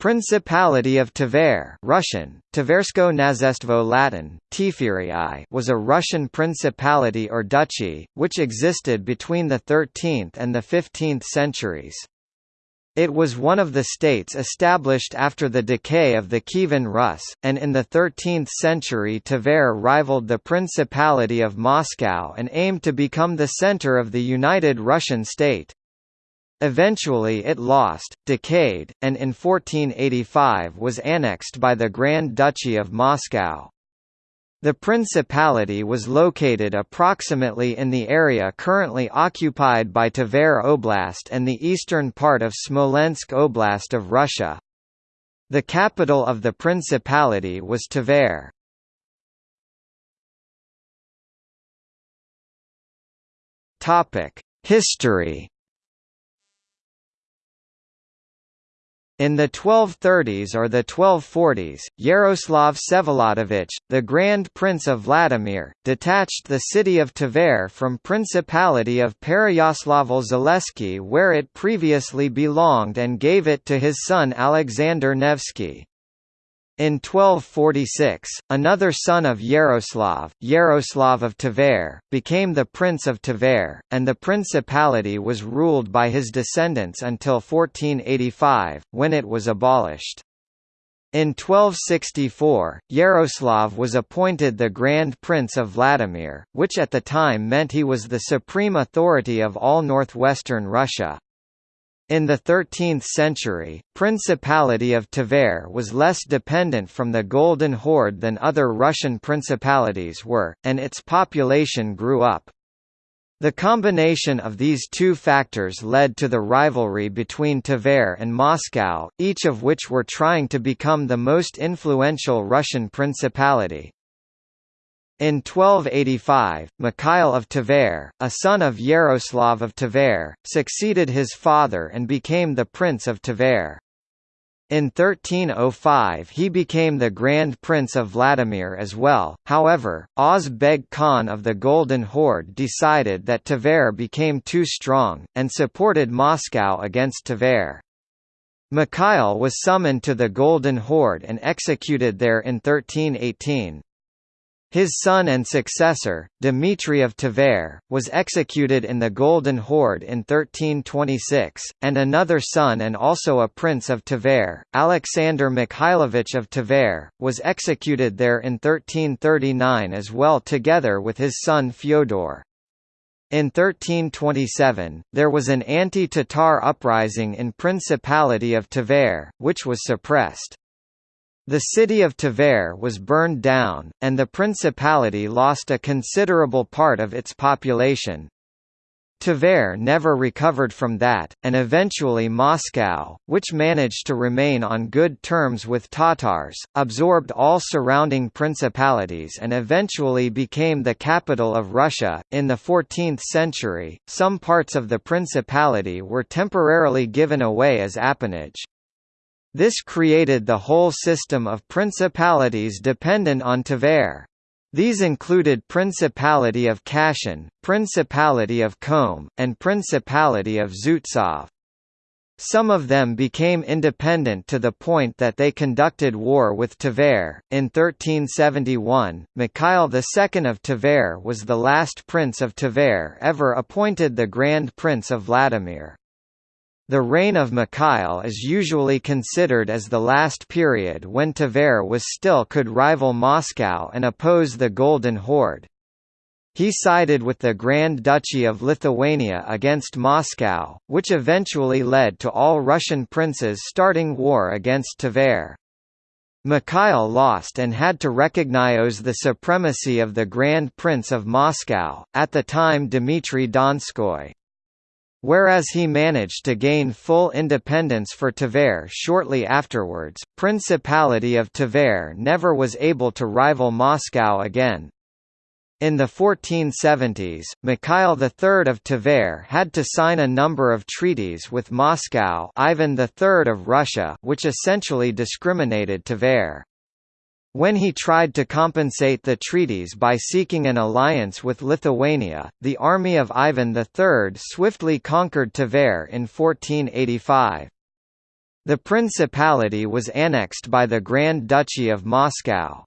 Principality of Tver Russian, Tversko Knazestvo Latin, Tifirii was a Russian principality or duchy, which existed between the 13th and the 15th centuries. It was one of the states established after the decay of the Kievan Rus, and in the 13th century Tver rivaled the Principality of Moscow and aimed to become the center of the united Russian state. Eventually it lost, decayed, and in 1485 was annexed by the Grand Duchy of Moscow. The principality was located approximately in the area currently occupied by Tver Oblast and the eastern part of Smolensk Oblast of Russia. The capital of the principality was Tver. History In the 1230s or the 1240s, Yaroslav Vsevolodovich, the Grand Prince of Vladimir, detached the city of Tver from Principality of Pereyaslavl-Zalessky where it previously belonged and gave it to his son Alexander Nevsky. In 1246, another son of Yaroslav, Yaroslav of Tver, became the Prince of Tver, and the principality was ruled by his descendants until 1485, when it was abolished. In 1264, Yaroslav was appointed the Grand Prince of Vladimir, which at the time meant he was the supreme authority of all northwestern Russia. In the 13th century, Principality of Tver was less dependent from the Golden Horde than other Russian principalities were, and its population grew up. The combination of these two factors led to the rivalry between Tver and Moscow, each of which were trying to become the most influential Russian principality. In 1285, Mikhail of Tver, a son of Yaroslav of Tver, succeeded his father and became the Prince of Tver. In 1305 he became the Grand Prince of Vladimir as well, however, Oz Beg Khan of the Golden Horde decided that Tver became too strong, and supported Moscow against Tver. Mikhail was summoned to the Golden Horde and executed there in 1318. His son and successor, Dmitry of Tver, was executed in the Golden Horde in 1326, and another son and also a prince of Tver, Alexander Mikhailovich of Tver, was executed there in 1339 as well together with his son Fyodor. In 1327, there was an anti-Tatar uprising in Principality of Tver, which was suppressed. The city of Tver was burned down, and the principality lost a considerable part of its population. Tver never recovered from that, and eventually Moscow, which managed to remain on good terms with Tatars, absorbed all surrounding principalities and eventually became the capital of Russia. In the 14th century, some parts of the principality were temporarily given away as appanage. This created the whole system of principalities dependent on Tver. These included Principality of Kashin, Principality of Kholm, and Principality of Zhutov. Some of them became independent to the point that they conducted war with Tver. In 1371, Mikhail II of Tver was the last prince of Tver ever appointed the Grand Prince of Vladimir. The reign of Mikhail is usually considered as the last period when Tver was still could rival Moscow and oppose the Golden Horde. He sided with the Grand Duchy of Lithuania against Moscow, which eventually led to all Russian princes starting war against Tver. Mikhail lost and had to recognize the supremacy of the Grand Prince of Moscow, at the time Dmitry Donskoy. Whereas he managed to gain full independence for Tver shortly afterwards, Principality of Tver never was able to rival Moscow again. In the 1470s, Mikhail III of Tver had to sign a number of treaties with Moscow Ivan III of Russia which essentially discriminated Tver. When he tried to compensate the treaties by seeking an alliance with Lithuania, the army of Ivan III swiftly conquered Tver in 1485. The principality was annexed by the Grand Duchy of Moscow.